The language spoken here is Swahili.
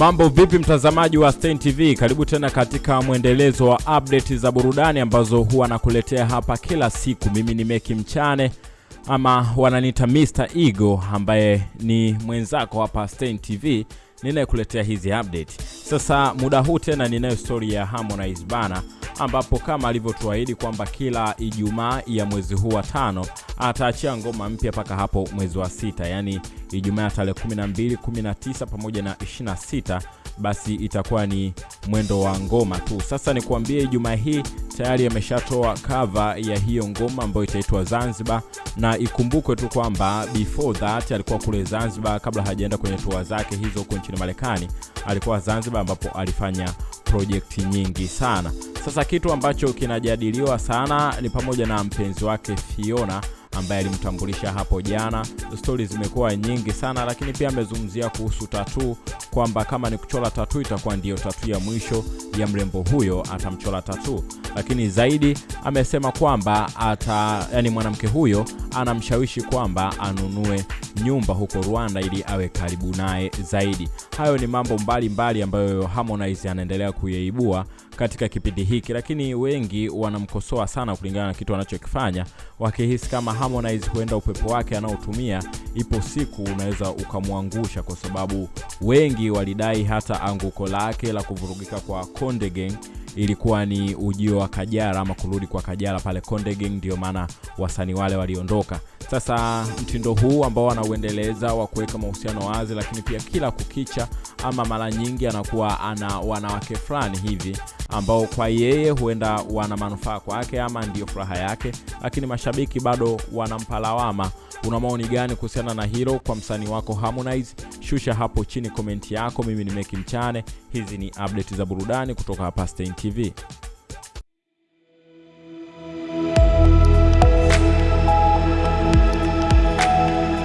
Mambo vipi mtazamaji wa Stein TV? Karibu tena katika mwendelezo wa update za burudani ambazo huwa nakuletea hapa kila siku. Mimi ni Meki Mchane ama wananiita Mr Ego ambaye ni mwenzako hapa Stein TV ninayekuletea hizi update. Sasa muda huu tena ninayo story ya Harmonize bana ambapo kama alivyotuahidi kwamba kila Ijumaa ya mwezi huu wa tano ataachia ngoma mpya mpaka hapo mwezi wa sita, yaani Ijumaa ya tarehe 12, 19 pamoja na 26, basi itakuwa ni mwendo wa ngoma tu. Sasa ni nikuambie, Ijumaa hii tayari ameshatoa cover ya hiyo ngoma ambayo itaitwa Zanzibar, na ikumbukwe tu kwamba before that alikuwa kule Zanzibar, kabla hajaenda kwenye tour zake hizo huko nchini Marekani, alikuwa Zanzibar ambapo alifanya project nyingi sana. Sasa kitu ambacho kinajadiliwa sana ni pamoja na mpenzi wake Fiona ambaye alimtambulisha hapo jana. Stori zimekuwa nyingi sana, lakini pia amezungumzia kuhusu tatu kwamba kama ni kuchora tatu itakuwa ndiyo tatu ya mwisho ya mrembo huyo, atamchora tatu. Lakini zaidi amesema kwamba ata, yani mwanamke huyo anamshawishi kwamba anunue nyumba huko Rwanda ili awe karibu naye zaidi. Hayo ni mambo mbalimbali mbali ambayo Harmonize anaendelea kuyaibua katika kipindi hiki, lakini wengi wanamkosoa sana kulingana na kitu anachokifanya, wakihisi kama Harmonize huenda upepo wake anaotumia ipo siku unaweza ukamwangusha, kwa sababu wengi walidai hata anguko lake la kuvurugika kwa Konde ilikuwa ni ujio wa kajara ama kurudi kwa kajara pale Konde Gang, ndio maana wasanii wale waliondoka. Sasa mtindo huu ambao wanauendeleza wa kuweka mahusiano wazi, lakini pia kila kukicha ama mara nyingi anakuwa ana wanawake fulani hivi ambao kwa yeye huenda wana manufaa kwake ama ndiyo furaha yake, lakini mashabiki bado wanampa lawama. Una maoni gani kuhusiana na hilo kwa msanii wako Harmonize? Shusha hapo chini komenti yako. Mimi ni Meki Mchane, hizi ni update za burudani kutoka hapa Stein TV.